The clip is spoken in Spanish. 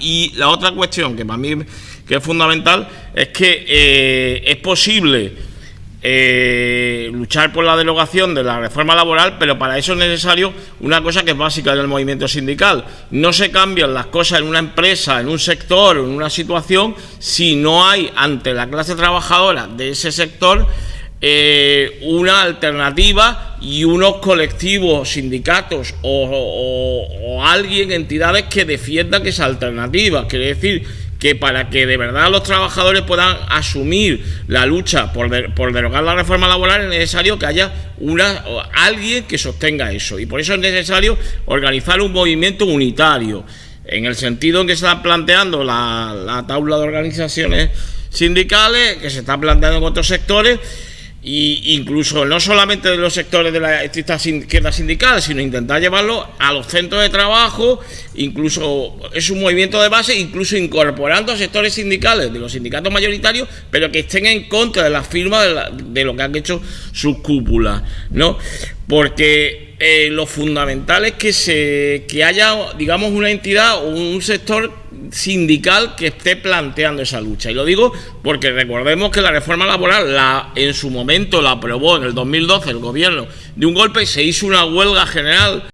Y la otra cuestión que para mí que es fundamental es que eh, es posible eh, luchar por la derogación de la reforma laboral, pero para eso es necesario una cosa que es básica del movimiento sindical. No se cambian las cosas en una empresa, en un sector en una situación si no hay ante la clase trabajadora de ese sector eh, una alternativa y unos colectivos, sindicatos o, alguien, entidades que defiendan esa alternativa. Quiere decir que para que de verdad los trabajadores puedan asumir la lucha por, por, derogar la reforma laboral es necesario que haya una, alguien que sostenga eso. Y por eso es necesario organizar un movimiento unitario, en el sentido en que se está planteando la, la tabla de organizaciones sindicales, que se está planteando en otros sectores, y incluso no solamente de los sectores de la estricta izquierda sindical, sino intentar llevarlo a los centros de trabajo, incluso es un movimiento de base, incluso incorporando a sectores sindicales de los sindicatos mayoritarios, pero que estén en contra de la firma de, lo que han hecho sus cúpulas, ¿no? Porque eh, lo fundamental es que se que haya, digamos, una entidad o un sector sindical que esté planteando esa lucha. Y lo digo porque recordemos que la reforma laboral la, en su momento la aprobó en el 2012 el gobierno de un golpe se hizo una huelga general